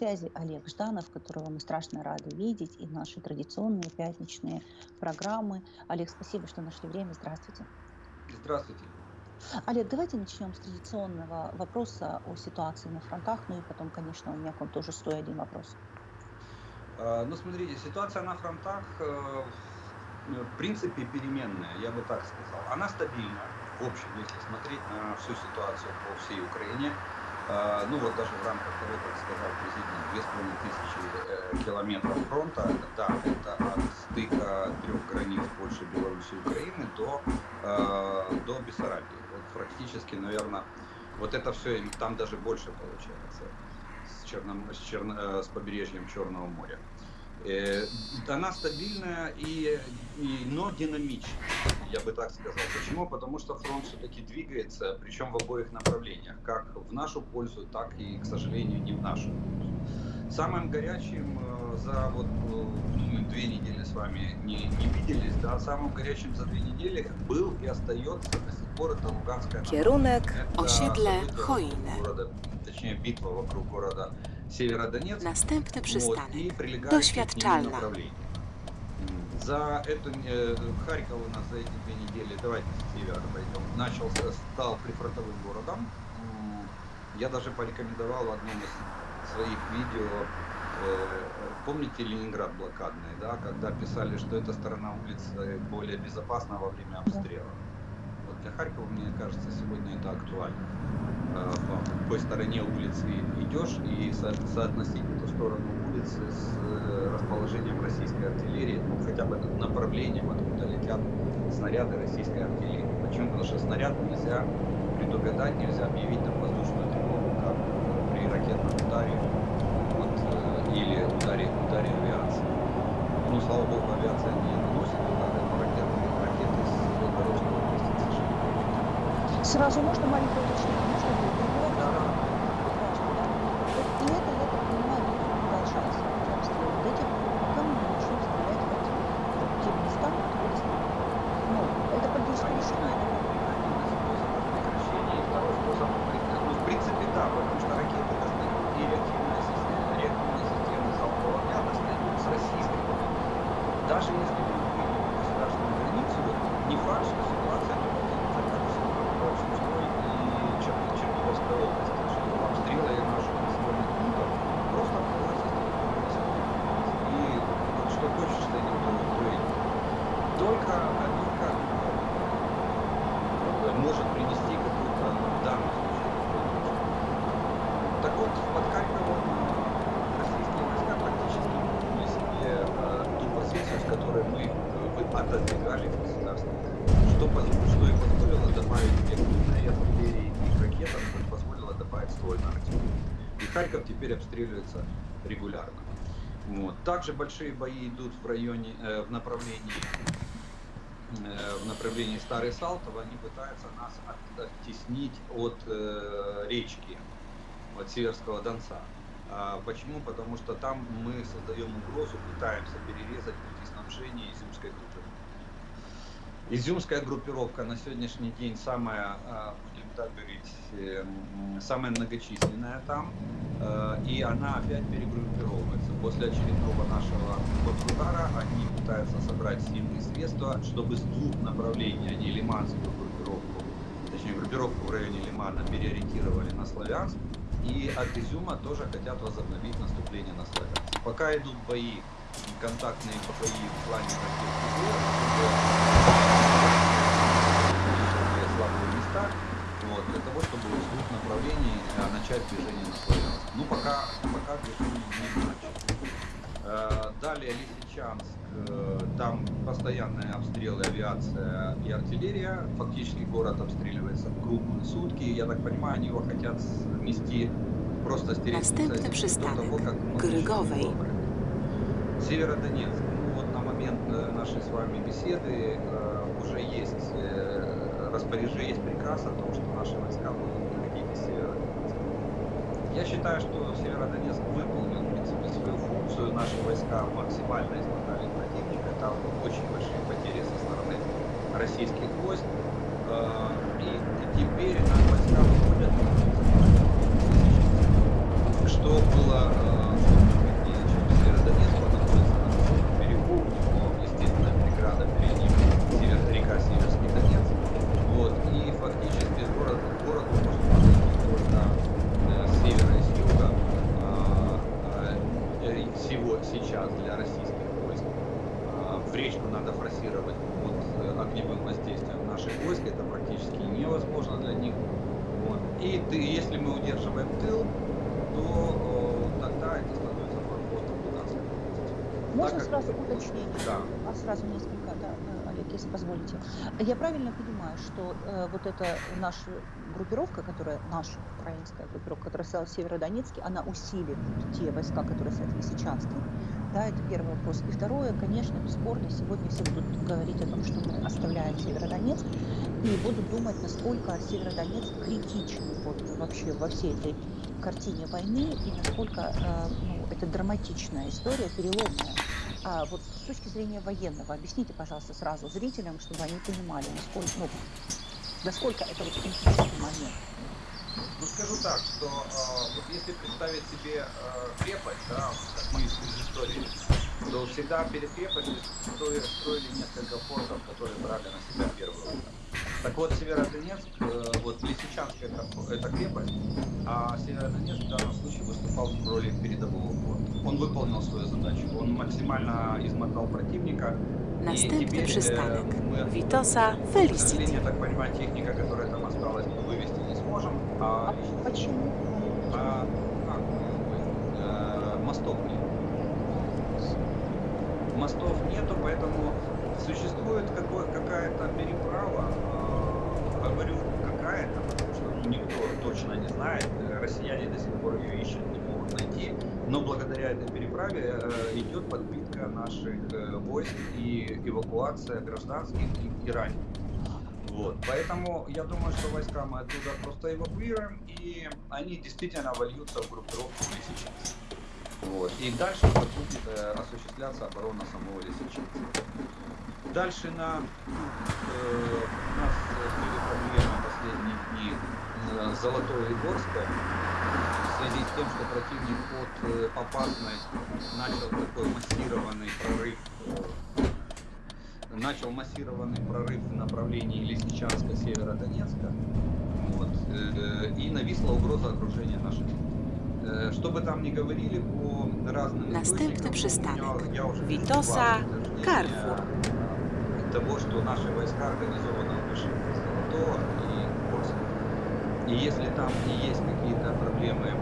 связи Олег Жданов, которого мы страшно рады видеть, и наши традиционные пятничные программы. Олег, спасибо, что нашли время. Здравствуйте. Здравствуйте. Олег, давайте начнем с традиционного вопроса о ситуации на фронтах, ну и потом, конечно, у меня к вам тоже стоит один вопрос. А, ну, смотрите, ситуация на фронтах э, в принципе переменная, я бы так сказал. Она стабильна, в общем, если смотреть на всю ситуацию по всей Украине. А, ну вот даже в рамках того, как сказал президент, 2500 э, километров фронта, да, это от стыка трех границ Польши, Беларуси и Украины до, э, до Бессарабии. Вот практически, наверное, вот это все, там даже больше получается с, черном, с, черно, э, с побережьем Черного моря. Э, она стабильная, и, и, но динамичная, я бы так сказал. Почему? Потому что фронт все-таки двигается, причем в обоих направлениях, как в нашу пользу, так и, к сожалению, не в нашу пользу. Самым горячим э, за вот э, мы две недели с вами не, не виделись, да, самым горячим за две недели был и остается до сих пор это Луганская Kierunek osiedle. Города, точнее битва вокруг города Северодонецк. Następny Вот, przystanek. нему Doświadczalna. За эту э, Харьков у нас за эти две недели, давайте с севера пойдем, начался, стал прифронтовым городом. Я даже порекомендовал в одном из своих видео, э, помните Ленинград блокадный, да, когда писали, что эта сторона улицы более безопасна во время обстрела. Для Харькова, мне кажется, сегодня это актуально. Э, По какой стороне улицы идешь и со- соотносить эту сторону улицы с э, расположением российской артиллерии, ну хотя бы направлением, откуда летят снаряды российской артиллерии. Почему? Потому что снаряд нельзя предугадать, нельзя объявить там воздушную тревогу, как при ракетном ударе вот, э, или ударе, ударе авиации. Ну, слава богу, авиация не наносит удары, но ракеты, ракеты с Белгородской области, к сожалению. Сразу можно маленькое уточнение? Можно будет перебивать? Да, да. Важно, да? Вот И это, я так понимаю, будет продолжаться. эти обстрелы. До тех пор, пока мы не начнем стрелять в эти в те места, откуда стреляют. Ну, это политическое решение. Один из способов прекращения. И второй способ, ну, в принципе, да, потому что ракеты достают и реактивная система, реактивные системы залпового огня достают с российской границы. Даже если мы выйдем на государственную границу, не факт, что ситуация не повторится, как в Сумской и Чер- Черниговской области, что обстрелы наших населенных пунктов просто открываются с территории населенных пунктов. И вот что хочешь, что не то, то и только, только э, может принести какую-то в данном случае какую-то пользу. Так вот, под Харьковом э, российские войска практически вернули себе э, ту позицию, с которой мы э, вы- отодвигали государство. Что, что и позволило добавить реактивной артиллерии и ракетам, что позволило добавить ствольной артиллерии. И Харьков теперь обстреливается регулярно. Вот. Также большие бои идут в районе, э, в направлении э, в направлении Старый Салтов, они пытаются нас от- оттеснить от э, речки, от Северского Донца. А почему? Потому что там мы создаем угрозу, пытаемся перерезать пути снабжения изюмской группировки. Изюмская группировка на сегодняшний день самая, а, будем так говорить, эм, самая многочисленная там, э, и она опять перегруппировывается. После очередного нашего контрудара они пытаются собрать сильные средства, чтобы с двух направлений они лиманскую группировку, точнее группировку в районе Лимана переориентировали на Славянск, и от Изюма тоже хотят возобновить наступление на Славянск. Пока идут бои, контактные бои в плане ракетных слабые места, вот, для того, чтобы с двух направлений э, начать движение на Славянск. Ну, пока, пока движение не начато. Э, Далее Лисичанск, э, там постоянные обстрелы, авиация и артиллерия. Фактически город обстреливается круглые сутки. Я так понимаю, они его хотят смести, просто стереть до того, как выборы. Северодонецк. Ну вот на момент э, нашей с вами беседы э, уже есть э, распоряжение, есть приказ о том, что наши войска будут выходить из Северодонецка. Я считаю, что Северодонецк выполнил, в принципе, свою функцию. Наши войска максимально измотали противника. Там очень большие потери со стороны российских войск. Э, И теперь наши войска выходят на что было э, сейчас для российских войск а, в речку надо форсировать под э, огневым воздействием наших войск, это практически невозможно для них. Вот. И ты, если мы удерживаем тыл, то о, тогда это становится форпостом 12 Можно как- сразу уточнение? Да. А сразу несколько, да, э, Олег, позволите. Я правильно понимаю, что э, вот эта наша группировка, которая, наша украинская группировка, которая стояла в Северодонецке, она усилит те войска, которые стоят в Лисичанске? Да, это первый вопрос. И второе, конечно, бесспорно, сегодня все будут говорить о том, что мы оставляем Северодонецк, и будут думать, насколько Северодонецк критичен вот, вообще во всей этой картине войны, и насколько э, ну, это драматичная история, переломная. А вот с точки зрения военного, объясните, пожалуйста, сразу зрителям, чтобы они понимали, насколько, ну, насколько это вот критический момент. Ну скажу так, что э, вот если представить себе э, крепость, да, как мы из, истории, то всегда перед крепостью строили, строили несколько фортов, которые брали на себя первую удар. Так вот, Северодонецк, э, вот Лисичанск это, это крепость, а Северодонецк в данном случае выступал в роли передового форта. Он выполнил свою задачу, он максимально измотал противника. Następny przystanek. Witosa к Felicity. сожалению, я так понимаю, техника, которая там осталась, мы вывести не сможем. А, А почему? а, как, э, мостов нет. Мостов нету, поэтому существует какая-то переправа. э, говорю какая-то, потому что никто точно не знает. Россияне до сих пор ее ищут. Но благодаря этой переправе э, идет подпитка наших э, войск и эвакуация гражданских и, и раненых. Вот. Поэтому я думаю, что войска мы оттуда просто эвакуируем, и они действительно вольются в группировку Лисичанска. Вот. И дальше будет э, осуществляться оборона самого Лисичанска. Дальше на э, у нас э, были проблемы последние дни э, Горской в связи с тем, что противник от э, Попасной начал такой массированный прорыв начал массированный прорыв в направлении Лисичанска, Северодонецка. Вот, э, и нависла угроза окружения наших. Э, Что бы там ни говорили по разным уже вижу Витоса Карфур. Того, что наши войска организованно вышли Золотого и Курска. И если там и есть какие-то проблемы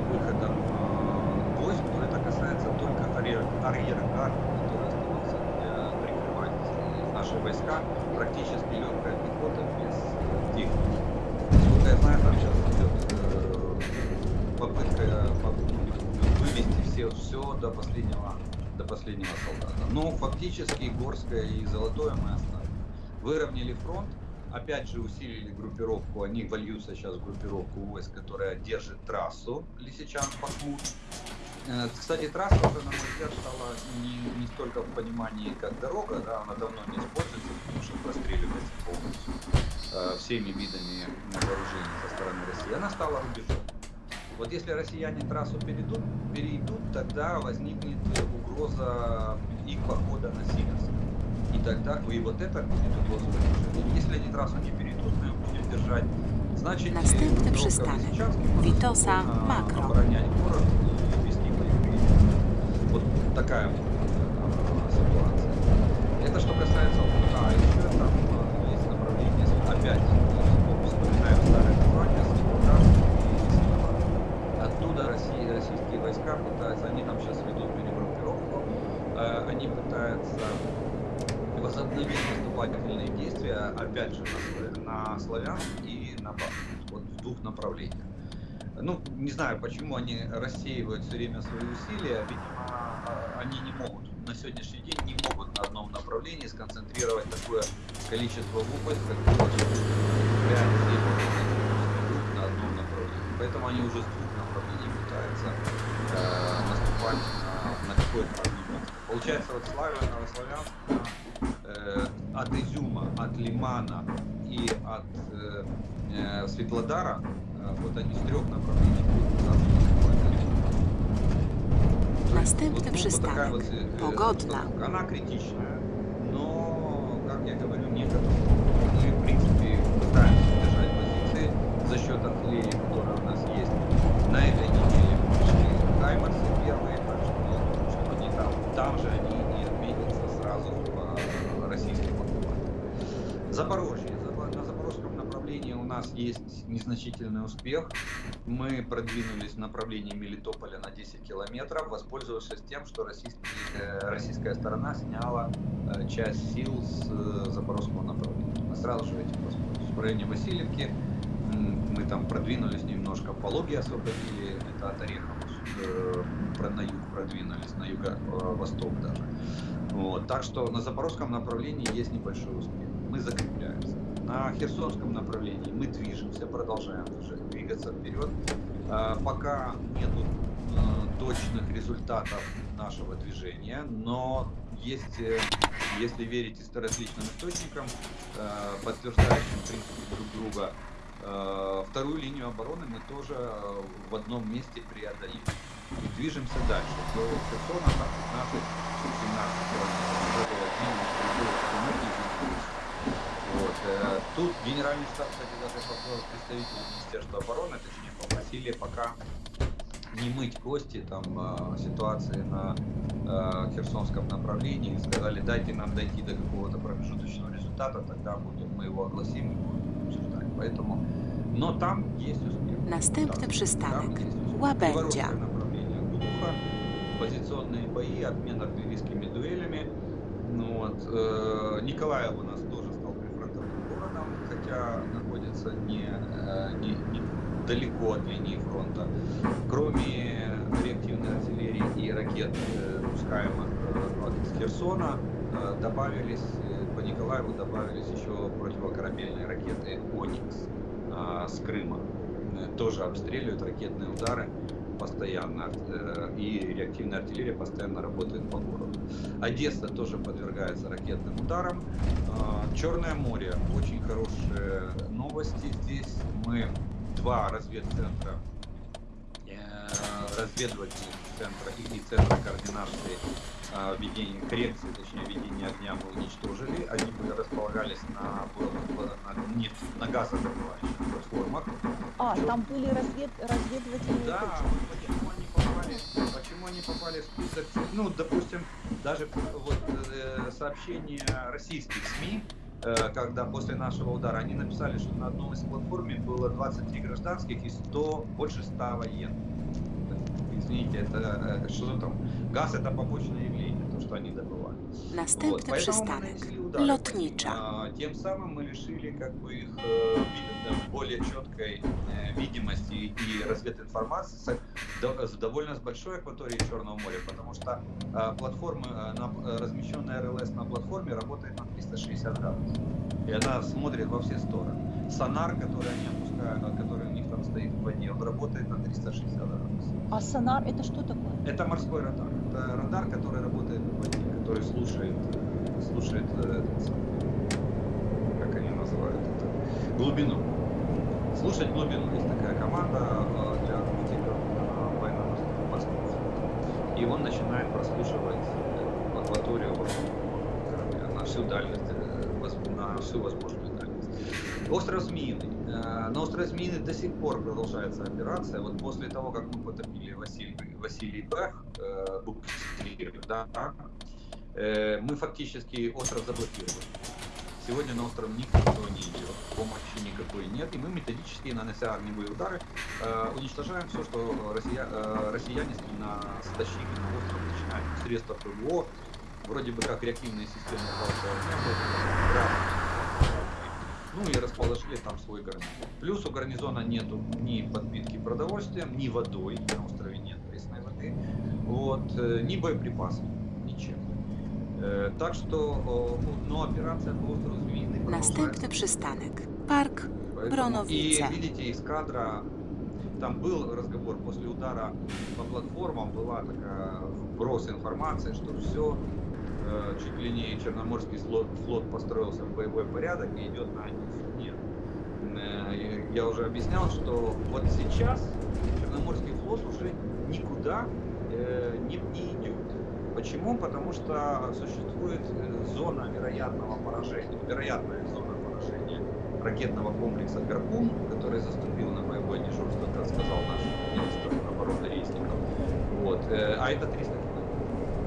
выходом а, войск, то это касается только арьер- арьергарда, который остается для прикрывать э, наши войска, практически легкая пехота без э, техники. Насколько я знаю, там сейчас идет э, попытка по- вывести все, все до последнего до последнего солдата. Но фактически Горское и Золотое мы оставили. Выровняли фронт, опять же усилили группировку, они вольются сейчас в группировку войск, которая держит трассу Лисичанск-Бахмут. Э, Кстати, трасса уже, на мой взгляд, стала не, не столько в понимании, как дорога, да, она давно не используется, потому что простреливается полностью э, всеми видами вооружений со стороны России. Она стала рубежом. Вот если россияне трассу перейдут, перейдут, тогда возникнет угроза их похода на Северск. И тогда, и вот это будет вооружения. Если они трассу не перейдут, мы будем держать. Значит, Następny przystanek. Спокойно Макро. оборонять город и вести боевые. Вот такая вот э, ситуация. Это что касается. А еще там э, есть направление, опять э, вспоминаем старое название, Светлоград и Светлоград. Оттуда Россия, российские войска пытаются, они там сейчас ведут перегруппировку, э, они пытаются возобновить наступательные действия, опять же, на, Славя- на Славянск и на Бахмут, вот в двух направлениях. Ну, не знаю, почему они рассеивают все время свои усилия, видимо, а, они не могут, на сегодняшний день не могут на одном направлении сконцентрировать такое количество войск, как было 5-7 групп на одном направлении. Поэтому они уже с двух направлений пытаются э, наступать на, на какое-то одно. Получается, вот Славян, Славянск э, от Изюма, от Лимана и от э, э, Светлодара, э, вот они с трех направлений будут. Następny Вот, вот przystanek. вот, э, Pogodna. Она критичная, но, как я говорю, не катастрофа. Мы, в принципе, пытаемся держать позиции за счет артиллерии, которая у нас есть. На этой неделе мы пришли Хаймерсы первые, так что я думаю, нас есть незначительный успех. Мы продвинулись в направлении Мелитополя на 10 километров, воспользовавшись тем, что э, российская сторона сняла э, часть сил с э, запорожского направления. Мы сразу же этим воспользовались. В районе Васильевки мы там продвинулись немножко, Пологи освободили, это от Орехова, на юг продвинулись, на юго-восток даже. Вот. Так что на запорожском направлении есть небольшой успех. Мы закрепляемся. На Херсонском направлении мы движемся, продолжаем двигаться вперед. А, пока нету а, точных результатов нашего движения, но есть, э, если верить различным источникам, а, подтверждающим в принципе друг друга, вторую линию обороны мы тоже в одном месте преодолели. И движемся дальше. До Херсона там 15-17 километров. Э, тут генеральный штаб, кстати, даже представитель Министерства обороны, точнее, попросили пока не мыть кости там э, ситуации на э, Херсонском направлении. Сказали, дайте нам дойти до какого-то промежуточного результата, тогда будем, мы его огласим и будем обсуждать. Поэтому, но там есть успех. Następny przystanek. Łabędzia. направление Гудуха, позиционные бои, обмен артиллерийскими дуэлями. Ну, вот, э, Николаев у нас тоже хотя находится не, э, не, не далеко от линии фронта. Кроме реактивной артиллерии и ракет, э, пускаемых э, от Херсона, добавились, по Николаеву добавились еще противокорабельные ракеты «Оникс» с Крыма. Тоже обстреливают ракетные удары постоянно, и реактивная артиллерия постоянно работает по городу. Одесса тоже подвергается ракетным ударам. Черное море. Очень хорошие новости. Здесь мы два разведцентра, э, разведывательных центра и центра координации э, ведения коррекции, точнее ведения огня мы уничтожили. Они были располагались на, на, нефть, на газодобывающих платформах. А, Причем... там были развед, разведывательные Да, точки. почему они попали, почему они попали в список, ну, допустим, даже вот э, сообщения российских СМИ, Э, когда после нашего удара они написали, что на одной из платформе было 23 гражданских и 100, больше 100 военных. Извините, это э, что там? Газ это побочное явление, то, что они добывали. Następny вот, przystanek. Lotnicza. А, тем самым мы решили как бы их э, более четкой видимости и развединформации с довольно с большой акваторией Черного моря, потому что платформа, размещенная РЛС на платформе работает на 360 градусов. И она смотрит во все стороны. Сонар, который они опускают, который у них там стоит в воде, он работает на 360 градусов. А сонар это что такое? Это морской радар. Это радар, который работает в воде, который слушает, слушает э, как они называют это, глубину. Слушать глубину. Есть такая команда э, для аналитиков на военно-морском флоте. И он начинает прослушивать э, акваторию корабля на всю дальность, на всю возможную дальность. Остров Змеиный. На острове Змеиный до сих пор продолжается операция. Вот после того, как мы потопили Василий, Василий Бэх, э, да, э, мы фактически остров заблокировали. Сегодня на остров никто не идет, помощи никакой нет, и мы методически, нанося огневые удары, э, уничтожаем все, что россия, э, россияне на стащили на остров, начиная средства ПВО, вроде бы как реактивные системы ну и расположили там свой гарнизон. Плюс у гарнизона нету ни подпитки продовольствием, ни водой, на острове нет пресной воды, вот, э, ни боеприпасов, ничем. Э, так что, но операция по острову Змеиный Następny przystanek. Park Bronowice. И видите, из кадра там был разговор после удара по платформам, была такая вброс информации, что все чуть ли не Черноморский флот, флот построился в боевой порядок и идет на Одессу. Нет. Э, я уже объяснял, что вот сейчас Черноморский флот уже никуда э, не, не идет. Почему? Потому что существует зона вероятного поражения, вероятная зона поражения ракетного комплекса «Гарпун», который заступил на боевое дежурство, как сказал наш министр обороны Рейсников. Вот. А это 300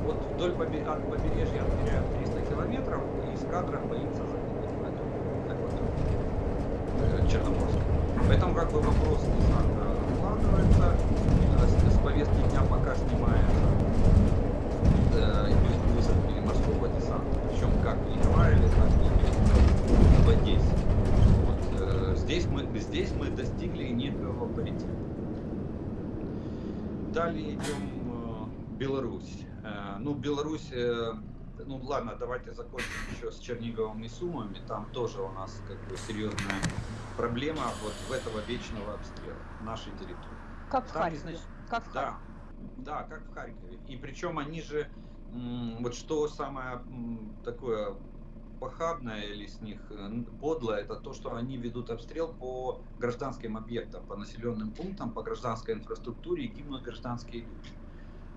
вот вдоль побе от побережья отмеряют 300 километров, и эскадра боится э, Черноморска. Поэтому как бы вопрос откладывается, э, с повестки дня пока снимается э, высадки морского десанта, причем как в Николаеве, так и в Одессе. Вот, э, здесь, мы, здесь мы достигли некого паритета. Далее идем э, Беларусь. Э, ну, Беларусь э, ну ладно, давайте закончим еще с Черниговым и Сумами. Там тоже у нас как бы серьезная проблема вот в этого вечного обстрела нашей территории. Как в Там, Харькове. Значит, как в да, да, как в Харькове. И причем они же, вот что самое такое похабное или с них э, подлое, это то, что они ведут обстрел по гражданским объектам, по населенным пунктам, по гражданской инфраструктуре и гибнут гражданские люди.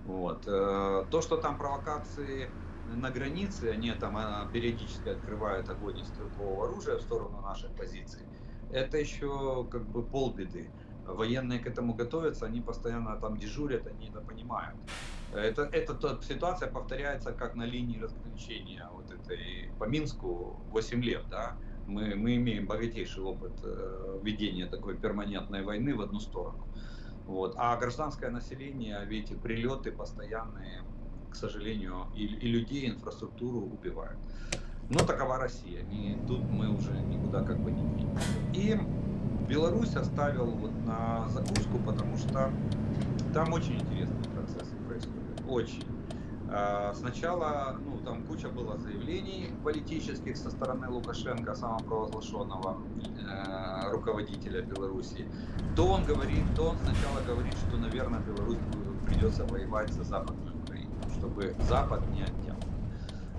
Вот. Э, то, что там провокации на границе, они там а, периодически открывают огонь из стрелкового оружия в сторону наших позиций, это еще как бы полбеды. Военные к этому готовятся, они постоянно там дежурят, они это понимают. Это, эта ситуация повторяется как на линии разграничения вот этой по Минску 8 лет, да. Мы, мы имеем богатейший опыт э, ведения такой перманентной войны в одну сторону. Вот. А гражданское население, видите, прилеты постоянные, к сожалению, и, и людей, и инфраструктуру убивают. Но такова Россия. И тут мы уже никуда как бы не двинемся. И Беларусь оставил вот на закуску, потому что там очень интересные процессы происходят. Очень. А, сначала, ну, там куча было заявлений политических со стороны Лукашенко, самопровозглашенного э, руководителя Беларуси. То он говорит, то он сначала говорит, что, наверное, Беларусь придется воевать за Западную чтобы Запад не отнял.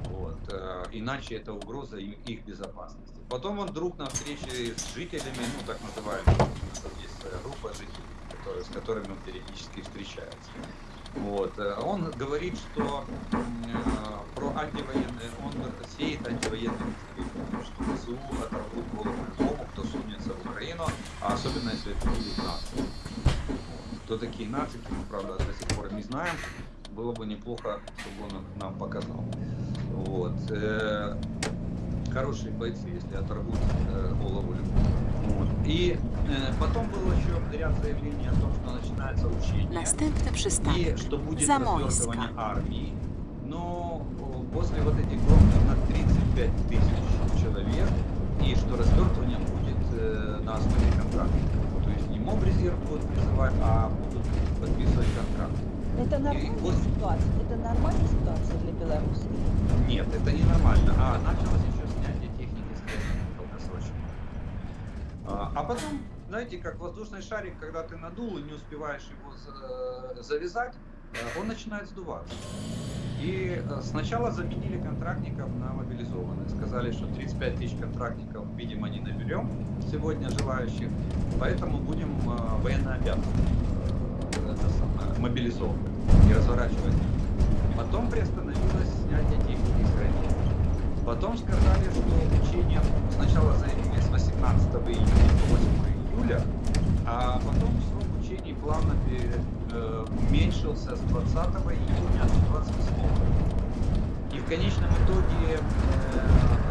Вот. Э, иначе это угроза их безопасности. Потом он вдруг на встрече с жителями, ну так называемые, есть группа жителей, которые, с которыми он периодически встречается. Вот. Он говорит, что э, про антивоенные, он сеет антивоенные настроения, что ВСУ оторвут голову любому, кто сунется в Украину, а особенно если это будут нации. Вот. Кто такие нации, мы, правда, до сих пор не знаем было бы неплохо, чтобы он нам показал. Вот. Э, хорошие бойцы, если оторвут э, голову вот. И э, потом было еще ряд заявлений о том, что начинается учение. Następny przystanek. И что будет развертывание армии. Но после вот этих громких на 35 тысяч человек, и что развертывание будет э, на основе контракта. То есть не моб резерв будут призывать, а будут подписывать контракт. Это нормальная вот... ситуация? Это нормальная ситуация для Беларуси? Нет, это не нормально. А началось еще снятие техники скорее долгосрочно. А, а потом, знаете, как воздушный шарик, когда ты надул и не успеваешь его завязать, э, он начинает сдуваться. И э, сначала заменили контрактников на мобилизованных. Сказали, что 35 тысяч контрактников, видимо, не наберем сегодня желающих, поэтому будем э, военнообязанными мобилизовывать и разворачивать. Потом приостановилось снятие техники с. Потом сказали, что учение сначала заявили с 18 июня по 8 июля, а потом срок учений плавно э, уменьшился с 20 июня до 28. И в конечном итоге э,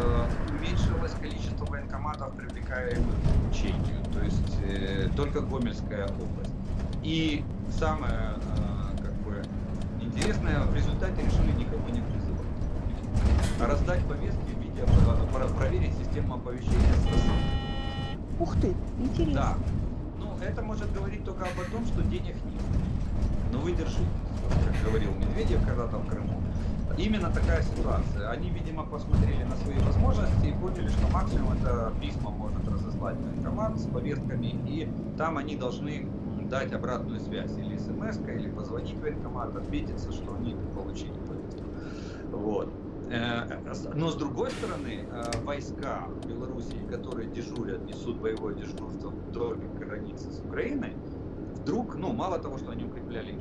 э, уменьшилось количество военкоматов, привлекаемых к учению, то есть только Гомельская область. И самое как бы интересное, в результате решили никого не раздать повестки в виде, проверить систему оповещения Ух ты, интересно. Да. Ну, это может говорить только об том, что денег нет. Но вы держитесь, как говорил Медведев когда-то в Крыму. Именно такая ситуация. Они, видимо, посмотрели на свои возможности и поняли, что максимум это письма может разослать военкомат с повестками, и там они должны дать обратную связь, или смс или позвонить в военкомат, отметиться, что они получили повестку. Вот. Э, но с другой стороны, э, войска Белоруссии, которые дежурят, несут боевое дежурство вдоль границы с Украиной, вдруг, ну, мало того, что они укрепляли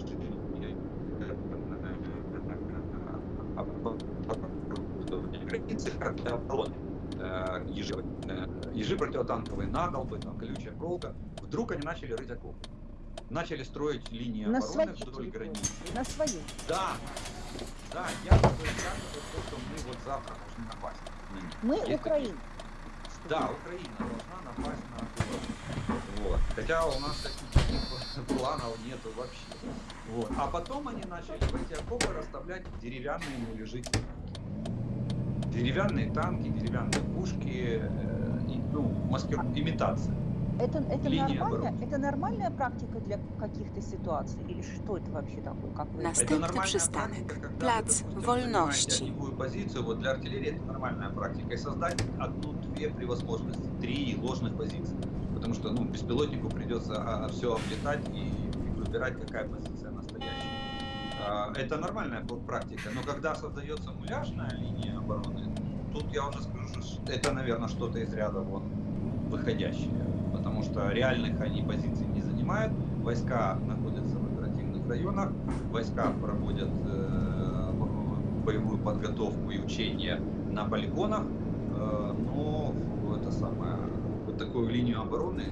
границы, обороны, ежи, ежи противотанковые надолбы, там, колючая проволока, вдруг они начали рыть окопы начали строить линии на обороны вдоль границы. На своей. Да, да, я то, что мы вот завтра должны напасть. Мы Есть Украина. Да, Украина должна напасть на. Вот. Хотя у нас таких планов нету вообще. Вот. А потом они начали в эти окопы расставлять деревянные муляжи. Деревянные танки, деревянные пушки, э, и, ну, маскир... имитация. Это, это, нормально, это нормальная практика для каких-то ситуаций? Или что это вообще такое? Как вы... Następny przystanek. Plac Wolności. позицию, вот для артиллерии это нормальная практика. И создать одну-две при возможности, три ложных позиции. Потому что ну, беспилотнику придется а, все облетать и выбирать, какая позиция настоящая. А, это нормальная практика. Но когда создается муляжная линия обороны, тут я уже скажу, что это, наверное, что-то из ряда вот выходящее потому что реальных они позиций не занимают. Войска находятся в оперативных районах, войска проводят э, боевую подготовку и учения на полигонах, э, но это самое, вот такую линию обороны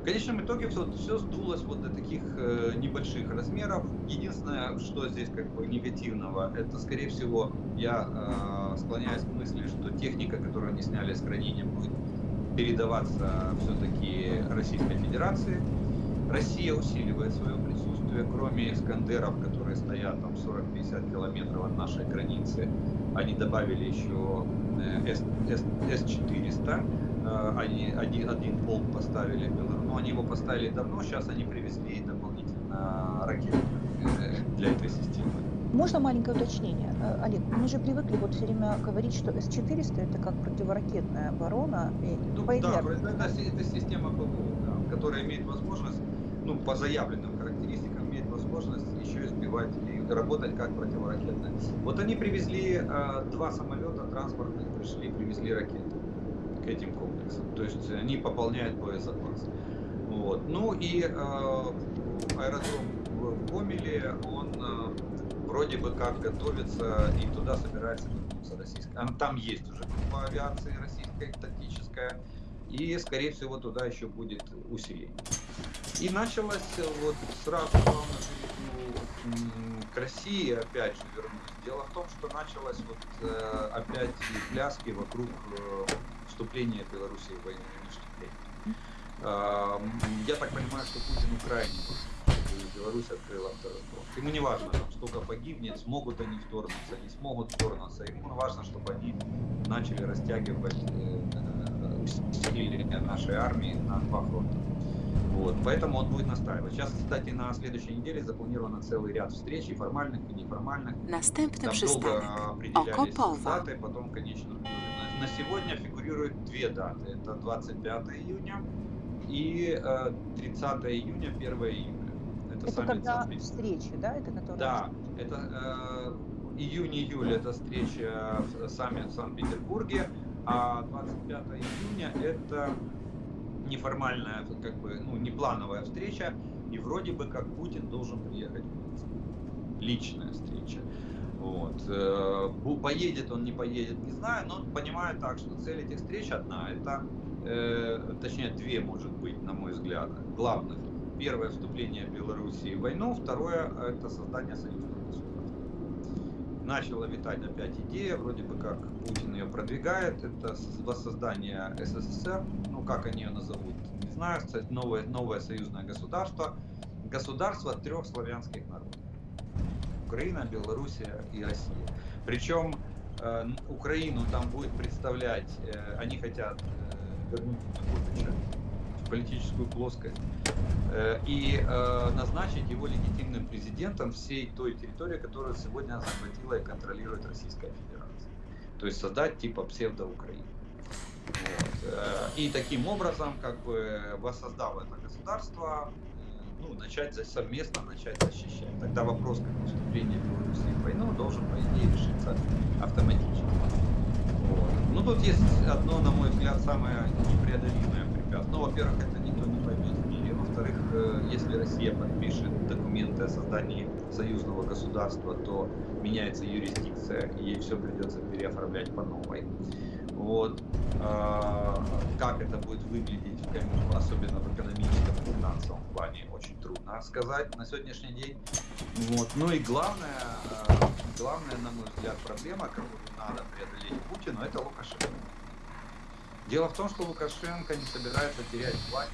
в конечном итоге все, все сдулось вот до таких э, небольших размеров. Единственное, что здесь как бы негативного, это, скорее всего, я склоняюсь к мысли, что техника, которую они сняли с хранения, будет передаваться все-таки Российской Федерации. Россия усиливает свое присутствие, кроме Искандеров, которые стоят там 40-50 километров от нашей границы. Они добавили еще С-400, э, они один, один полк поставили, но они его поставили давно, сейчас они привезли дополнительно ракеты э, для этой системы. Можно маленькое уточнение? Э, Олег, мы же привыкли вот все время говорить, что С-400 это как противоракетная оборона. Ну, по да, это, это система ПВО, да, которая имеет возможность, ну, по заявленным характеристикам, имеет возможность еще избивать и работать как противоракетная. Вот они привезли э, два самолета транспортных, пришли, привезли ракеты к этим комплексам. То есть они пополняют боезапас. Вот. Ну и э, аэродром в Гомеле, он вроде бы как готовится и туда собирается вернуться российская. Там есть уже группа авиации российская, тактическая, и, скорее всего, туда еще будет усиление. И началось вот сразу вам к России опять же вернусь. Дело в том, что началось вот э, опять пляски вокруг э, вступления Беларуси в войну вступления. Э, я так понимаю, что Путин крайне Беларусь открыла второй фронт. Ему не важно, там, сколько погибнет, смогут они вторгнуться, не смогут вторгнуться. Ему важно, чтобы они начали растягивать э, усилия нашей армии на два фронта. Вот, поэтому он будет настаивать. Сейчас, кстати, на следующей неделе запланировано целый ряд встреч, и формальных, и неформальных. Następny Там долго определялись даты, потом, конечно, на, сегодня фигурируют две даты. Это 25 июня и э, 30 июня, 1 июля. Это, это когда встречи, да? Это которые... Да, это э, июнь-июль это встреча в саммит в Санкт-Петербурге, а 25 июня это неформальная, как бы, ну, неплановая встреча, и вроде бы как Путин должен приехать в Минск. Личная встреча. Вот. Э, поедет он, не поедет, не знаю, но понимаю так, что цель этих встреч одна, это, э, точнее, две, может быть, на мой взгляд, главных Первое вступление Белоруссии в войну, второе это создание союзного государства. Начала витать опять идея, вроде бы как Путин ее продвигает, это воссоздание СССР, ну как они ее назовут, не знаю, кстати, новое, новое союзное государство, государство трех славянских народов. Украина, Белоруссия и Россия. Причем э, Украину там будет представлять, э, они хотят э, вернуть Януковича политическую плоскость э, и э, назначить его легитимным президентом всей той территории, которую сегодня захватила и контролирует Российская Федерация. То есть создать типа псевдо-Украины. Вот. Э, и таким образом, как бы воссоздав это государство, ну, начать совместно начать защищать. Тогда вопрос как вступления Беларуси в войну должен, по идее, решиться автоматически. Вот. Ну, тут есть одно, на мой взгляд, самое непреодолимое препятствие. Ну, во-первых, это никто не поймет в мире. Во-вторых, э, если Россия подпишет документы о создании союзного государства, то меняется юрисдикция, и ей все придется переоформлять по новой. Вот. А, как это будет выглядеть, особенно в экономическом и финансовом плане, очень трудно сказать на сегодняшний день. Вот. Ну и главное, э, главная, на мой взгляд, проблема, которую надо преодолеть Путину, это Лукашенко. Дело в том, что Лукашенко не собирается терять власть.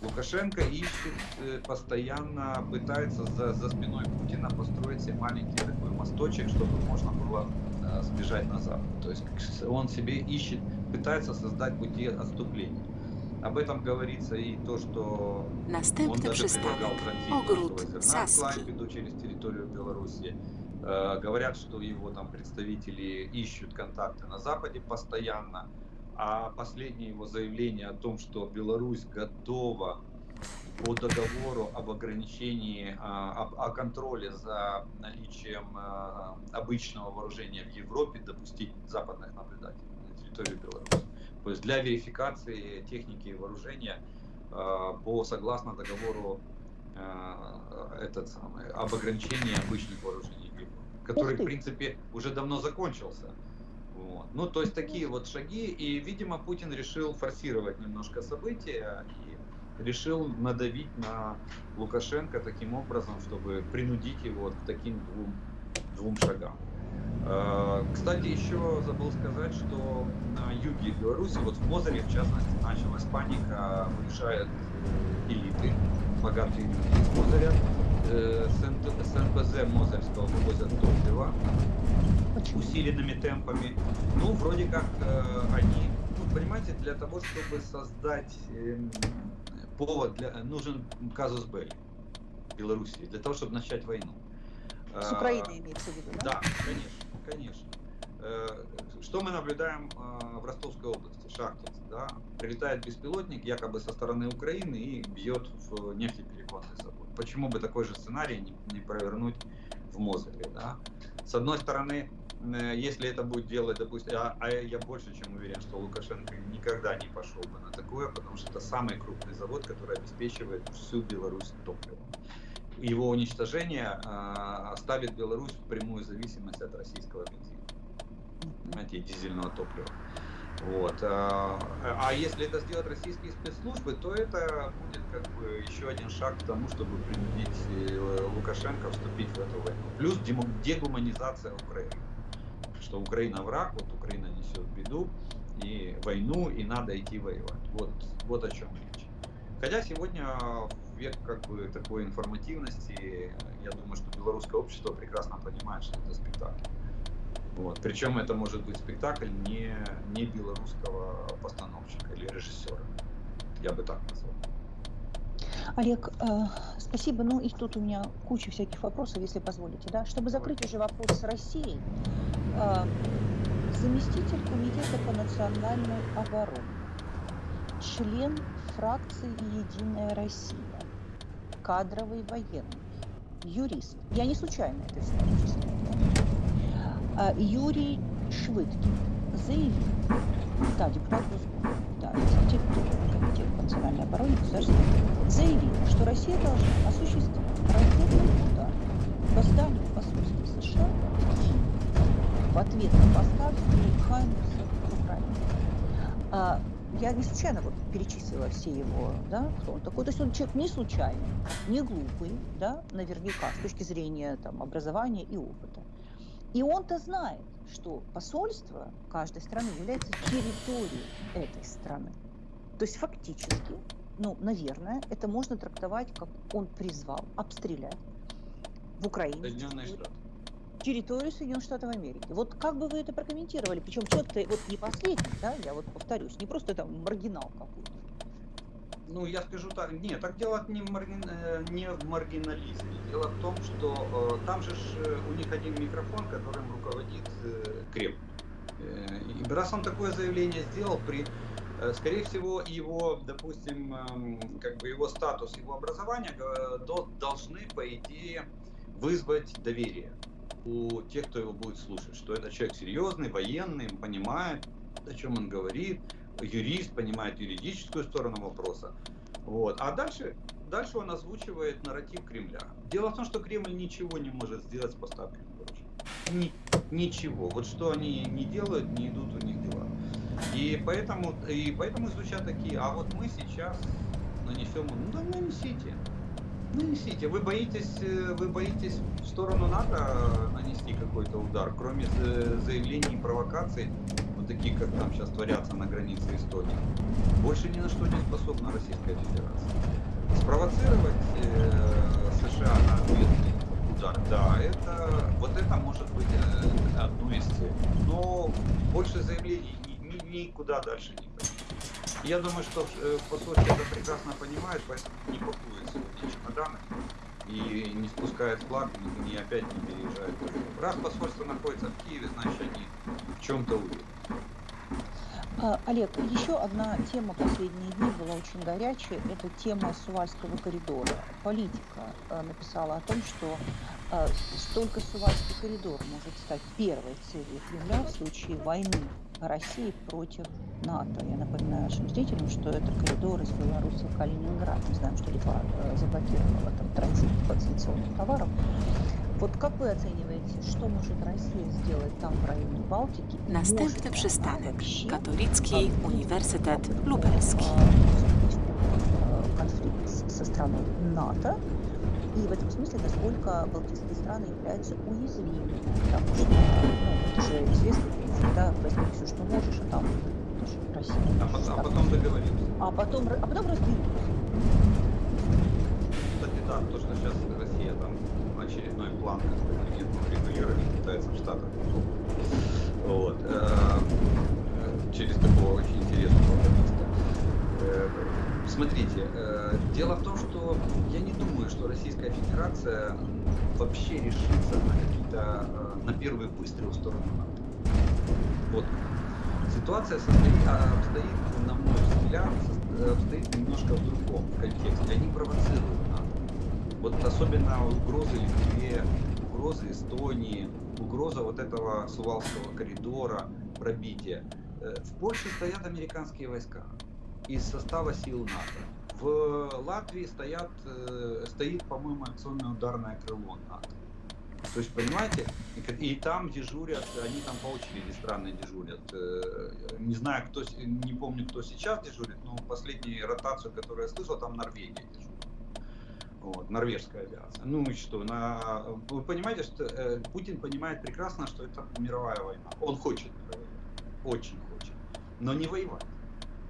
Лукашенко ищет, э, постоянно пытается за, за спиной Путина построить себе маленький такой мосточек, чтобы можно было э, сбежать на запад. То есть он себе ищет, пытается создать пути отступления. Об этом говорится и то, что Następny он даже предлагал транзит Saski. Клайпеду через территорию Беларуси. Э, говорят, что его там представители ищут контакты на Западе постоянно. А последнее его заявление о том, что Беларусь готова по договору об ограничении, об- о, контроле за наличием а, обычного вооружения в Европе допустить западных наблюдателей на территорию Беларуси. То есть для верификации техники и вооружения по согласно договору этот самый, об ограничении обычных вооружений который, в принципе, уже давно закончился. Вот. Ну, то есть такие вот шаги, и, видимо, Путин решил форсировать немножко события и решил надавить на Лукашенко таким образом, чтобы принудить его к таким двум, двум шагам. Э, Кстати, еще забыл сказать, что на юге Беларуси, вот в Мозыре, в частности, началась паника, уезжают э, элиты, богатые люди из Мозыря, э, с НТ с НПЗ Мозырского вывозят топливо, Почему? усиленными темпами. Ну, вроде как э, они, ну, понимаете, для того, чтобы создать эм, повод, для, нужен казус Белли Белоруссии, для того, чтобы начать войну. С Э, Украиной имеется в виду, да? Да, конечно, конечно. Э, Что мы наблюдаем э, в Ростовской области, Шахтинск, да? Прилетает беспилотник якобы со стороны Украины и бьет в нефтепереконный завод. Почему бы такой же сценарий не, не провернуть в Мозыре, да? С одной стороны, э, если это будет делать, допустим, а, а я больше чем уверен, что Лукашенко никогда не пошел бы на такое, потому что это самый крупный завод, который обеспечивает всю Беларусь топливом. Его уничтожение э, оставит Беларусь в прямую зависимость от российского бензина, понимаете, и дизельного топлива. Вот. А, а если это сделают российские спецслужбы, то это будет как бы еще один шаг к тому, чтобы принудить э, Лукашенко вступить в эту войну. Плюс дегуманизация Украины. Что Украина враг, вот Украина несет беду и войну, и надо идти воевать. Вот, вот о чем речь. Хотя сегодня век как бы такой информативности, я думаю, что белорусское общество прекрасно понимает, что это спектакль. Вот. Причем это может быть спектакль не, не белорусского постановщика или режиссера. Я бы так назвал. Олег, э, спасибо. Ну и тут у меня куча всяких вопросов, если позволите. Да? Чтобы закрыть уже вопрос с Россией, э, заместитель Комитета по национальной обороне, член фракции «Единая Россия», кадровый военный, юрист. Я не случайно это все перечисляю. А, Юрий Швыдкин заявил, да, депутат да, тоже Комитета по национальной обороне государства, заявил, что Россия должна осуществить ракетный удар по зданию посольства США в Киеве в ответ на поставки Хаймерса в Украине. А, я не случайно вот перечислила все его, да, кто он такой. То есть он человек не случайный, не глупый, да, наверняка, с точки зрения там, образования и опыта. И он-то знает, что посольство каждой страны является территорией этой страны. То есть фактически, ну, наверное, это можно трактовать, как он призвал обстрелять в Украине Соединенные территорию- Штаты. территорию Соединенных Штатов Америки. Вот как бы вы это прокомментировали? Причем человек-то вот не последний, да, я вот повторюсь, не просто там маргинал какой-то. Ну, я скажу так, нет, так дело не маргин- э, не в маргинализме. Дело в том, что э, там же ж, э, у них один микрофон, которым руководит э, Кремль. Э, и раз он такое заявление сделал, при, э, скорее всего, его, допустим, эм, как бы его статус, его образование до- должны, по идее, вызвать доверие у тех, кто его будет слушать, что это человек серьезный, военный, понимает, о чем он говорит, юрист, понимает юридическую сторону вопроса. Вот. А дальше, дальше он озвучивает нарратив Кремля. Дело в том, что Кремль ничего не может сделать с поставками. Ни- ничего. Вот что они не делают, не идут у них дела. И поэтому, и поэтому звучат такие, а вот мы сейчас нанесем, ну да нанесите. Нанесите. Вы боитесь, э, вы боитесь в сторону НАТО нанести какой-то удар, кроме за- заявлений и провокаций. Такие, как там сейчас творятся на границе Эстонии, больше ни на что не способна Российская Федерация. Спровоцировать э, США на ответный удар, да, это вот это может быть э, одно из целей. Но больше заявлений ни- ни- никуда дальше не пойдет. Я думаю, что э, посольство это прекрасно понимает, поэтому не пакует сегодня чемоданы и не спускает флаг, и, опять не переезжает. Раз посольство находится в Киеве, значит они в чем-то уверены. А, Олег, еще одна тема последние дни была очень горячая. Это тема Сувальского коридора. Политика э, написала о том, что э, только Сувальский коридор может стать первой целью Кремля в случае войны России против НАТО. Я напоминаю нашим зрителям, что это коридор из Беларуси в Калининград. Мы знаем, что Литва э, заблокировала там транзит санкционных товаров. Вот как вы оцениваете, что может Россия сделать там в районе Балтики? И может ли Następny przystanek. Katolicki Uniwersytet Lubelski. конфликт со страной НАТО. И в этом смысле, насколько балтийские страны являются уязвимыми, потому что ну, это же известный принцип, да, возьми все, что можешь, а там Россия. А потом, а потом договоримся. а потом, а потом разберутся. Кстати, да, то, что сейчас Россия там очередной план контингентного регулирования китайцев в Штатах. Вот. э, Через такого очень интересного лоббиста. Э, Смотрите, э, дело в том, что я не думаю, что Российская Федерация вообще решится на какие-то, на первый выстрел в сторону НАТО. Вот. Ситуация состоит, а, обстоит, на мой взгляд, обстоит немножко в другом контексте. Они провоцируют НАТО. Вот особенно угрозы Литве, угрозы Эстонии, угроза вот этого Сувалского коридора, пробития. Э, В Польше стоят американские войска из состава сил НАТО. В Латвии стоят, э, стоит, по-моему, акционное ударное крыло НАТО. То есть, понимаете, и, и там дежурят, они там по очереди странно дежурят. Э, Не знаю, кто, не помню, кто сейчас дежурит, но последнюю ротацию, которую я слышал, там Норвегия дежурит. Вот, норвежская авиация. Ну и что, на... вы понимаете, что э, Путин понимает прекрасно, что это мировая война. Он хочет мировой войны, очень хочет, но не воевать.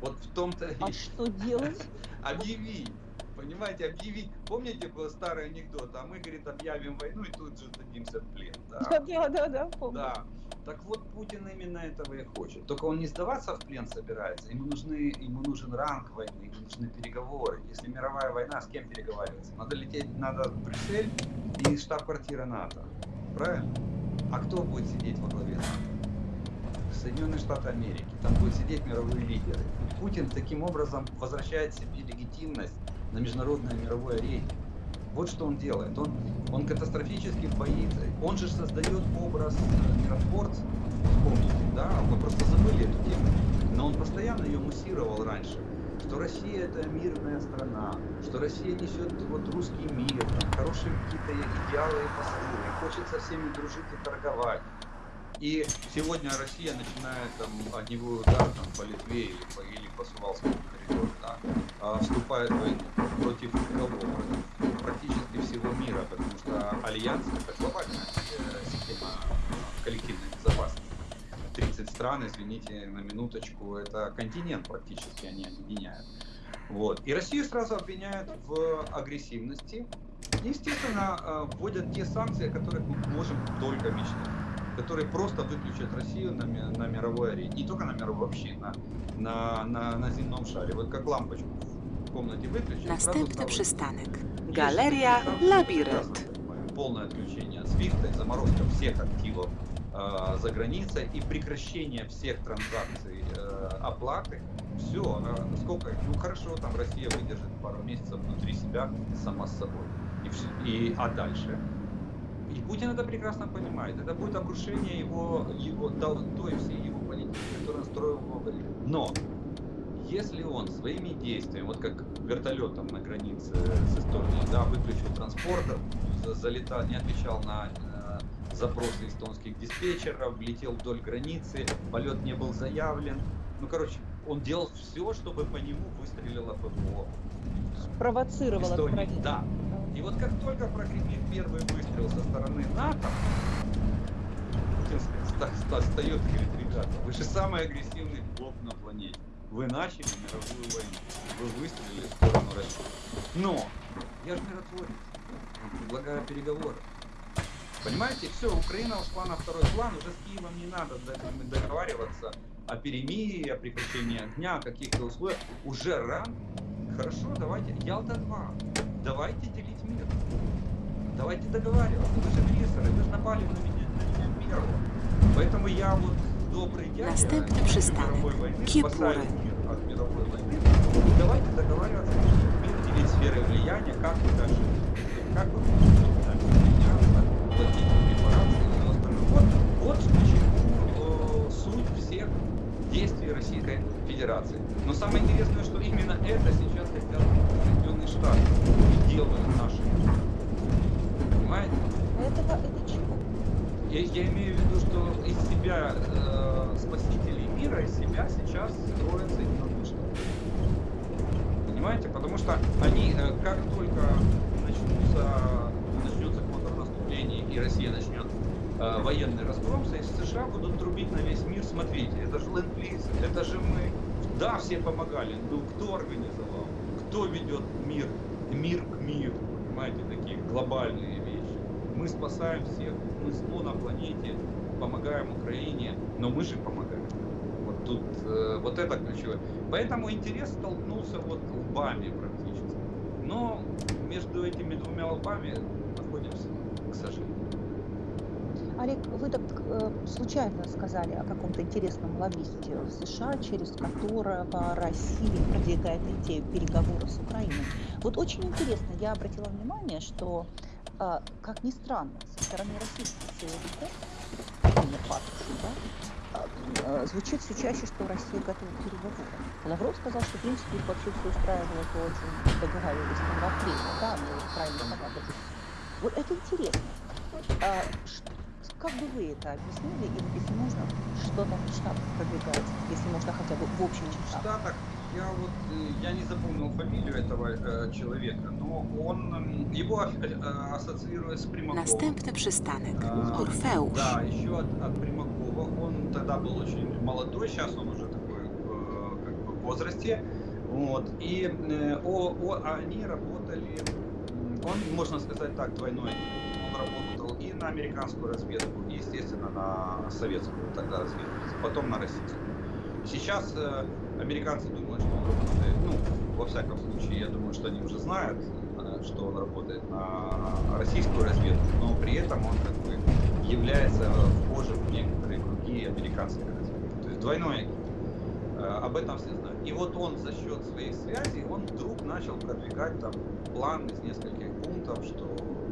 Вот в том-то и А что делать? объявить. Понимаете, объявить. Помните был старый анекдот? А мы, говорит, объявим войну и тут же сдадимся в плен. Да. Да, да, да, помню. Да. Так вот, Путин именно этого и хочет. Только он не сдаваться в плен собирается. Ему, нужны, ему нужен ранг войны, ему нужны переговоры. Если мировая война, с кем переговариваться? Надо лететь, надо в Брюссель и штаб-квартира НАТО. Правильно? А кто будет сидеть во главе НАТО? Соединенные Штаты Америки. Там будут сидеть мировые лидеры. Путин таким образом возвращает себе легитимность на международной мировой арене. Вот что он делает. Он, он катастрофически боится. Он же создает образ э, миротворца. Вспомните, да? Мы просто забыли эту тему. Но он постоянно ее муссировал раньше. Что Россия это мирная страна, что Россия несет вот русский мир, хорошие какие-то идеалы и посылы, хочет со всеми дружить и торговать. И сегодня Россия начинает там огневой удар там, по Литве или по, или по Сувалскому коридору, да, вступает в войну против кого? Практически всего мира, потому что альянс это глобальная э, система коллективной безопасности. 30 стран, извините, на минуточку, это континент практически они объединяют. Вот. И Россию сразу обвиняют в агрессивности. Естественно, э, вводят те санкции, о которых мы можем только мечтать которые просто выключат Россию на, на мировой арене. Не только на мировой, вообще на, на, на, на земном шаре. Вот как лампочку в комнате выключили, сразу Następny przystanek. Galeria Labirynt. понимаю. Полное отключение от свифта, заморозка всех активов э, за границей и прекращение всех транзакций э, оплаты. Все, сколько? Ну хорошо, там Россия выдержит пару месяцев внутри себя сама с собой. И, и, а дальше? И Путин это прекрасно понимает. Это будет обрушение его, его той всей его политики, которую он строил в много лет. Но если он своими действиями, вот как вертолетом на границе с Эстонией, да, выключил транспортер, за- залетал, не отвечал на э, запросы эстонских диспетчеров, летел вдоль границы, полет не был заявлен. Ну, короче, он делал все, чтобы по нему выстрелило ПВО. Провоцировала Эстонии. правительство. Да. И вот как только прогремит первый выстрел со стороны НАТО, Путин встает и говорит, ребята, вы же самый агрессивный блок на планете. Вы начали мировую войну. Вы выстрелили в сторону России. Но я же миротворец. Предлагаю переговоры. Понимаете, все, Украина ушла на второй план, уже с Киевом не надо договариваться о перемирии, о прекращении огня, о каких-то условиях. Уже ран. Хорошо, давайте, Ялта-2, давайте делить мир. Давайте договариваться. Вы же агрессоры, вы же напали на меня, на меня первого. Поэтому я вот добрый дядя войны, Kiepury. спасаю мир от мировой войны. Давайте договариваться, мир делить сферы влияния, как вы дальше, как вы будете дальше меняться, платить репарации и все остальное. Вот, почему э, суть всех действий Российской Федерации. Но самое интересное, что именно это сейчас хотят Соединенные Штаты делают наши. Понимаете? Этого, это чего? Я, я имею в виду, что из себя э, спасителей мира, из себя сейчас строят Соединенные Штаты. Понимаете? Потому что они, э, как только начнутся, начнется контрнаступление и Россия начнет э, военный разгром, США будут трубить на весь мир, смотрите, это же ленд-лиз, это же мы, да, все помогали, но кто организовал, кто ведет мир, мир к миру, понимаете, такие глобальные вещи. Мы спасаем всех, мы зло на планете, помогаем Украине, но мы же помогаем. Вот тут, э, вот это ключевое. Поэтому интерес столкнулся вот лбами практически. Но между этими двумя лбами находимся, к сожалению. Олег, вы так э, случайно сказали о каком-то интересном лоббисте в США, через которого Россия продвигает идею переговоров с Украиной. Вот очень интересно, я обратила внимание, что, э, как ни странно, со стороны российских силовиков, да, э, звучит все чаще, что Россия готова к переговорам. Лавров сказал, что, в принципе, их вообще все устраивало, то, о чем договаривались там в апреле, да, они правильно хотят. Вот это интересно. А, ш- как бы вы это объяснили, и если можно, что там в Штатах продвигается, если можно хотя бы в общих В чертах? Штатах я вот э, я не запомнил фамилию этого э, человека, но он его э, ассоциирует с Примаковым. Następny przystanek. А, Orfeusz. Да, еще от, от Примакова. Он тогда был очень молодой, сейчас он уже такой э, как бы в возрасте. Вот. И э, о, о- они работали, он, можно сказать так, двойной. Он работал и на американскую разведку, и, естественно, на советскую тогда разведку, потом на российскую. Сейчас э, американцы думают, что он работает, ну, во всяком случае, я думаю, что они уже знают, э, что он работает на российскую разведку, но при этом он как бы является вхожим в некоторые круги американской разведки. То есть двойной. Э, Об этом все знают. И вот он за счет своих связей, он вдруг начал продвигать там план из нескольких пунктов, что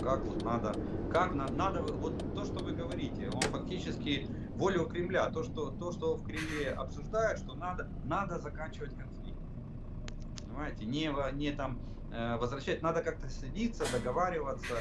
как вот надо, как на- надо, вот то, что вы говорите, он фактически волю Кремля, то, что, то, что в Кремле обсуждают, что надо, надо заканчивать конфликт. Понимаете, не, не там э, возвращать, надо как-то садиться, договариваться.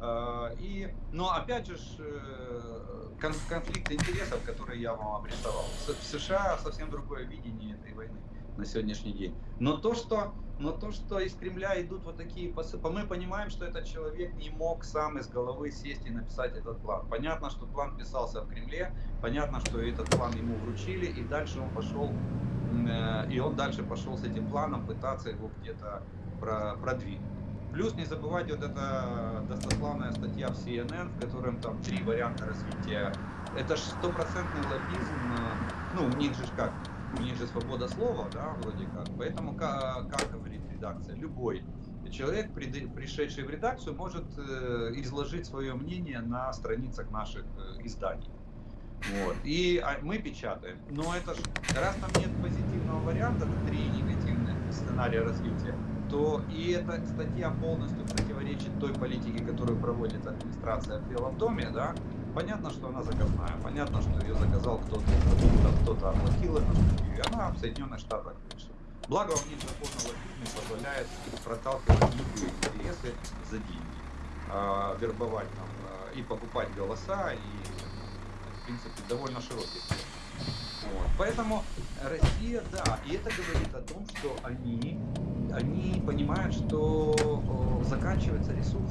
э, и, но опять же, э, кон- конфликт интересов, который я вам обрисовал. В США совсем другое видение этой войны на сегодняшний день. Но то, что, но то, что из Кремля идут вот такие посылы, мы понимаем, что этот человек не мог сам из головы сесть и написать этот план. Понятно, что план писался в Кремле, понятно, что этот план ему вручили, и дальше он пошел, э, и он дальше пошел с этим планом пытаться его где-то про- продвинуть. Плюс не забывайте вот эта достославная статья в CNN, в котором там три варианта развития. Это ж стопроцентный лоббизм. э, Ну, у них же как? У них же свобода слова, да, вроде как. Поэтому, как, говорит редакция, любой человек, пришедший в редакцию, может э, изложить свое мнение на страницах наших э, изданий. Вот. И а, мы печатаем. Но это ж, раз там нет позитивного варианта, три негативных сценария развития, то и эта статья полностью противоречит той политике, которую проводит администрация в Белом доме, да, понятно, что она заказная, понятно, что ее заказал кто-то, кто-то, оплатил статью, и она в Соединенных Штатах вышла. Благо, у них закон о лоббизме позволяет проталкивать любые интересы за деньги, а, вербовать там а, и покупать голоса, и, в принципе, довольно широкий. Вот. Поэтому Россия, да, и это говорит о том, что они, они понимают, что о, заканчивается ресурс.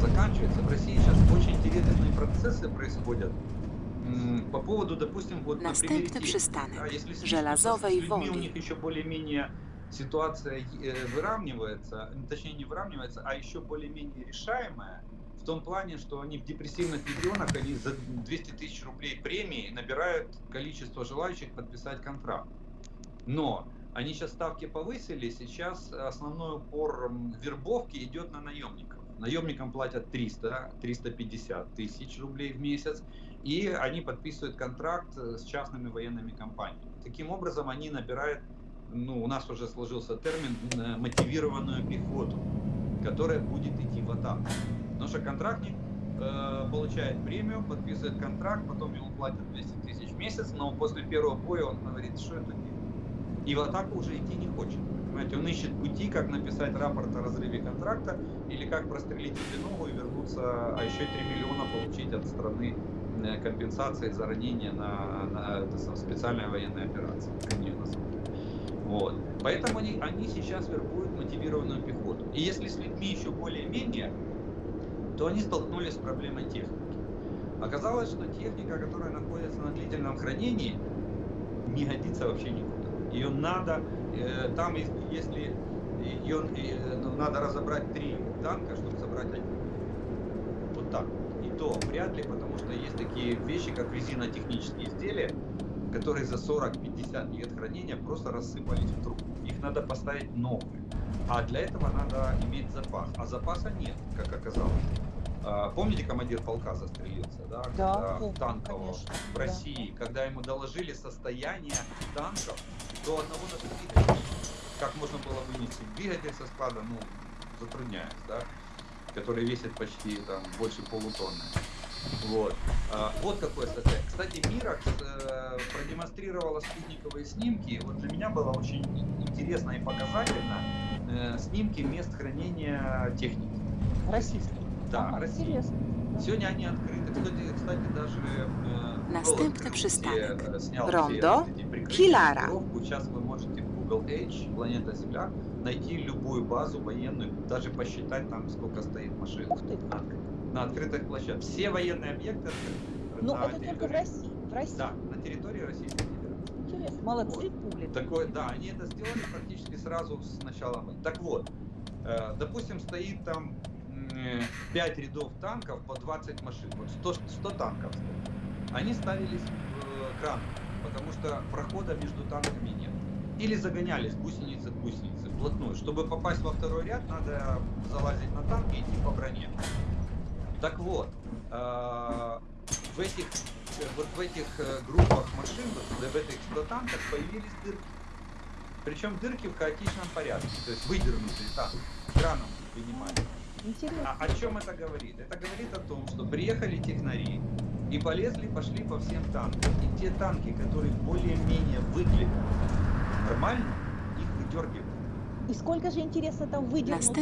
Заканчивается. В России сейчас очень интересные процессы происходят. по поводу, допустим, вот Następny техники, przystanek. да, если Żelazowej с людьми у Woli. них еще более-менее ситуация э, выравнивается, точнее не выравнивается, а еще более-менее решаемая, в том плане, что они в депрессивных регионах, они за 200 тысяч рублей премии набирают количество желающих подписать контракт. Но они сейчас ставки повысили, сейчас основной упор вербовки идет на наемников. Наемникам платят 300-350 тысяч рублей в месяц, и они подписывают контракт э, с частными военными компаниями. Таким образом, они набирают, ну, у нас уже сложился термин, э, мотивированную пехоту, которая будет идти в атаку. Потому что контрактник э, получает премию, подписывает контракт, потом ему платят 200 тысяч в месяц, но после первого боя он говорит, что это. И в атаку уже идти не хочет. Понимаете, он ищет пути, как написать рапорт о разрыве контракта или как прострелить себе ногу и вернуться, а еще 3 миллиона получить от страны э, компенсации за ранение на, на специальная военная операция. как они ее называют. Вот. Поэтому они, они сейчас вербуют мотивированную пехоту. И если с людьми еще более-менее, то они столкнулись с проблемой техники. Оказалось, что техника, которая находится на длительном хранении, не годится вообще никуда. Ее надо, э, там ес- если ее э, ну, надо разобрать три танка, чтобы собрать один. Вот так. И то вряд ли, потому что есть такие вещи, как резинотехнические изделия, которые за 40-50 лет хранения просто рассыпались в труп. Их надо поставить новые. А для этого надо иметь запас. А запаса нет, как оказалось. А, Помните, командир полка застрелился, да? Да, Когда танкового конечно, в да. России, когда ему доложили состояние танков до одного двигателя. Как можно было вынести двигатель со склада, ну, затрудняясь, да? Который весит почти там больше полутонны. Вот. А, вот какое состояние. Кстати, Миракс э, продемонстрировала спутниковые снимки. Вот для меня было очень интересно и показательно э, снимки мест хранения техники. Российский. Да, России. Интересно. да. Сегодня они открыты. Кстати, кстати даже э, Następny przystanek. Rondo маскировку. Сейчас вы можете в Google Edge, планета Земля, найти любую базу военную, даже посчитать там, сколько стоит машин Ух ты. на, открытых площадках. Все военные объекты открыты. На это только в территории- России. В России. Да, на территории Федерации. Интересно. Молодцы, пули. Такое, да, они это сделали практически сразу с начала. Так вот, э, допустим, стоит там 5 рядов танков по 20 машин, вот 100, 100 танков. Они ставились в кран, потому что прохода между танками нет. Или загонялись гусеницы к гусенице вплотную. Чтобы попасть во второй ряд, надо залазить на танк и идти по броне. Так вот, э, в этих, э, вот в этих э, группах машин, вот в этих 100 танках появились дырки. Причем дырки в хаотичном порядке, то есть выдернутые танк, краном вынимали. Интересно. А о чем это говорит? Это говорит о том, что приехали технари и полезли, пошли по всем танкам. И те танки, которые более-менее выглядят нормально, их выдергивают. И сколько же, интересно, там выдернуто?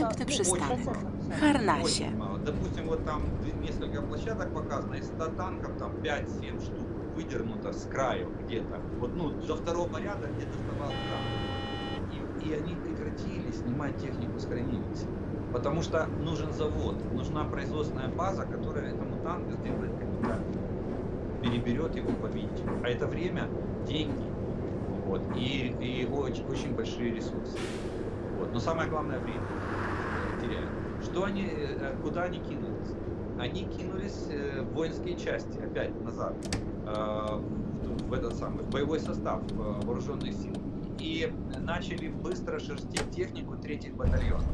Ну. Harnasie. Очень мало. Допустим, вот там несколько площадок показано, из 100 танков там 5-7 штук выдернуто с краю где-то. Вот, ну, до второго ряда где доставал кран. И, и они прекратили снимать технику с хранилища. Потому что нужен завод, нужна производственная база, которая этому танку сделает капитал. Переберет его по винтику. А это время, деньги. Вот. И, и очень, очень большие ресурсы. Вот. Но самое главное время э, теряют. Что они, э, куда они кинулись? Они кинулись э, в воинские части, опять назад, э, в, этот самый в боевой состав э, вооруженных сил. И начали быстро шерстить технику третьих батальонов.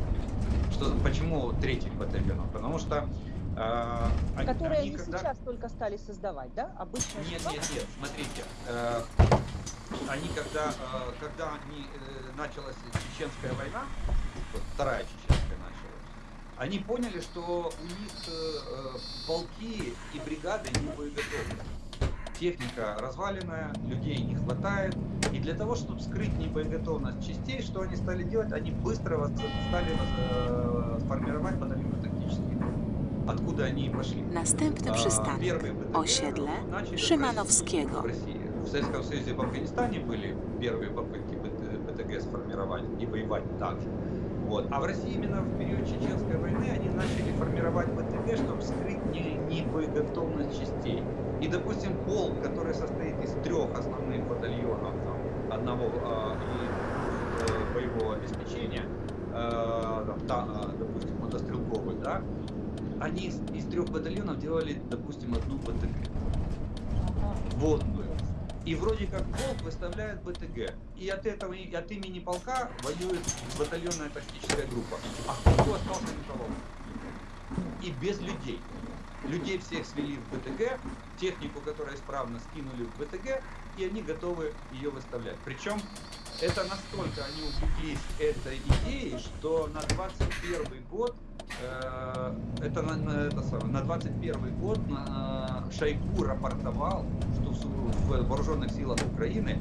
Что, почему третьих батальонов? Потому что э, они- Которые они когда- сейчас только стали создавать, да? Обычно нет, нет, нет, смотрите. э, они когда, э, когда они, э, началась чеченская война, вот вторая чеченская началась, они поняли, что у них э, э, полки и бригады не боеготовы. Техника разваленная, людей не хватает. Для того, чтобы скрыть небоеготовность частей, что они стали делать? Они быстро воз- стали воз- э, формировать батальоны тактические. Откуда они и пошли. Następny А, przystanek. первые БТГ Osiedle Szymanowskiego. В России. В Советском Союзе и в Афганистане были первые попытки БТ- БТГ сформировать и воевать так же. Вот. А в России именно в период Чеченской войны они начали формировать БТГ, чтобы скрыть не, не боеготовность частей. И, допустим, полк, который состоит из трех основных батальонов, одного э, и э, боевого обеспечения, э, э, допустим, мотострелковый, да, они из, из трех батальонов делали, допустим, одну БТГ Ага. водную. И вроде как полк выставляет БТГ. И от этого, и от имени полка воюет батальонная тактическая группа. А кто остался металлолом? И без людей. Людей всех свели в БТГ, технику, которая исправно скинули в БТГ, и они готовы ее выставлять. Причем это настолько они увлеклись этой идеей, что на 21 год э, это на, на, это самое, на 21 год на, Шойгу рапортовал, что в, в вооруженных силах Украины,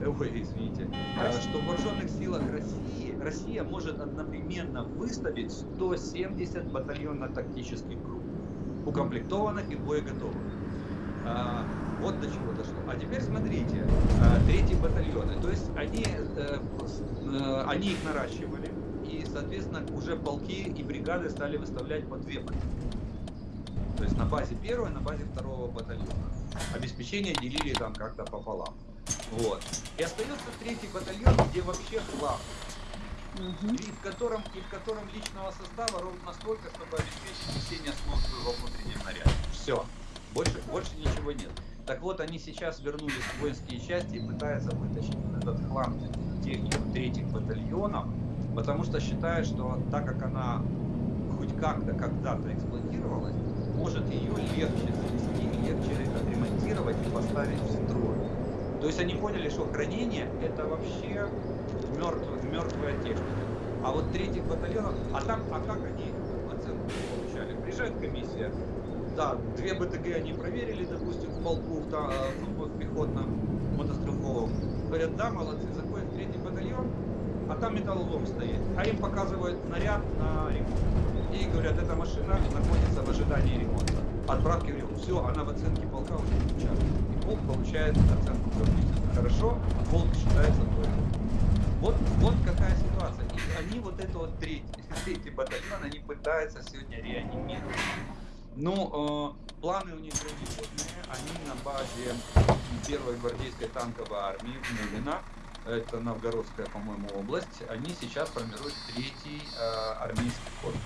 э, ой, извините, э, что в вооруженных силах России Россия может одновременно выставить 170 батальонно-тактических групп, укомплектованных и боеготовых. Вот до чего дошло. А теперь смотрите, а, третий батальоны. То есть они, э, э, они их наращивали, и, соответственно, уже полки и бригады стали выставлять по две батальоны. То есть на базе первого, на базе второго батальона. Обеспечение делили там как-то пополам. Вот. И остается третий батальон, где вообще хлам. И в котором, и в котором личного состава ровно столько, чтобы обеспечить несение службы во внутреннем наряде. Все. Больше, больше ничего нет. Так вот, они сейчас вернулись в воинские части и пытаются вытащить этот хлам технику третьих батальонов, потому что считают, что так как она хоть как-то когда-то эксплуатировалась, может ее легче завести, легче отремонтировать и поставить в строй. То есть они поняли, что хранение это вообще мертвая, мертвая техника. А вот третьих батальонов, а там, а как они оценку получали? Приезжает комиссия, да, две БТГ они проверили, допустим, в полку, в, та- ну, в пехотном мотострелковом. Говорят, да, молодцы, заходят третий батальон, а там металлолом стоит. А им показывают наряд на ремонт. И говорят, эта машина находится в ожидании ремонта. Отправки в. Все, она в оценке полка уже не. И полк получает оценку «Прописано хорошо, полк считается точно. Вот, вот какая ситуация. И они вот это вот третий, третий батальон, они пытаются сегодня реанимировать. Ну, э, планы у них грандиозные. Они на базе первой гвардейской танковой армии в Мулино, это Новгородская, по-моему, область, они сейчас формируют третий э, армейский корпус.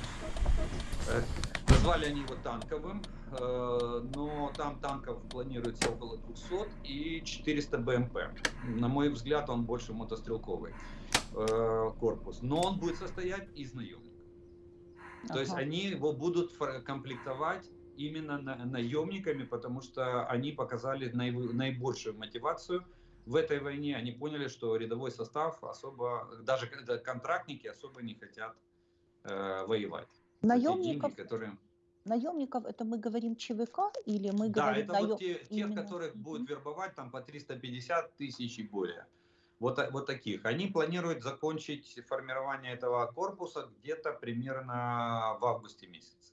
Э, Назвали они его танковым, э, но там танков планируется около 200 и 400 БМП. На мой взгляд, он больше мотострелковый э, корпус. Но он будет состоять из наемников. То есть они его будут комплектовать именно на- наемниками, потому что они показали наибольшую мотивацию в этой войне. Они поняли, что рядовой состав особо, даже контрактники особо не хотят э, воевать. Наемников, деньги, которые... наемников, это мы говорим ЧВК или мы Да, говорим это наем- вот те, тех, именно? которых Мгм. будут вербовать там по 350 тысяч и более. Вот, та- вот таких. Они планируют закончить формирование этого корпуса где-то примерно в августе месяце.